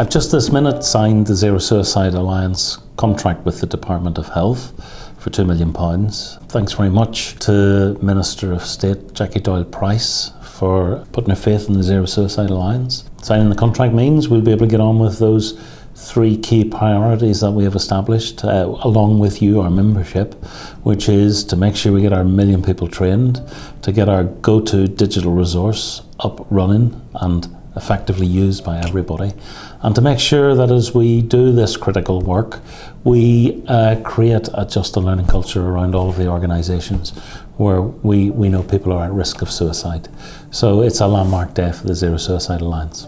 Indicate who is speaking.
Speaker 1: I've just this minute signed the Zero Suicide Alliance contract with the Department of Health for £2 million. Thanks very much to Minister of State Jackie Doyle Price for putting her faith in the Zero Suicide Alliance. Signing the contract means we'll be able to get on with those three key priorities that we have established uh, along with you, our membership, which is to make sure we get our million people trained, to get our go-to digital resource up running and effectively used by everybody, and to make sure that as we do this critical work, we uh, create a just a learning culture around all of the organisations where we, we know people are at risk of suicide. So it's a landmark day for the Zero Suicide Alliance.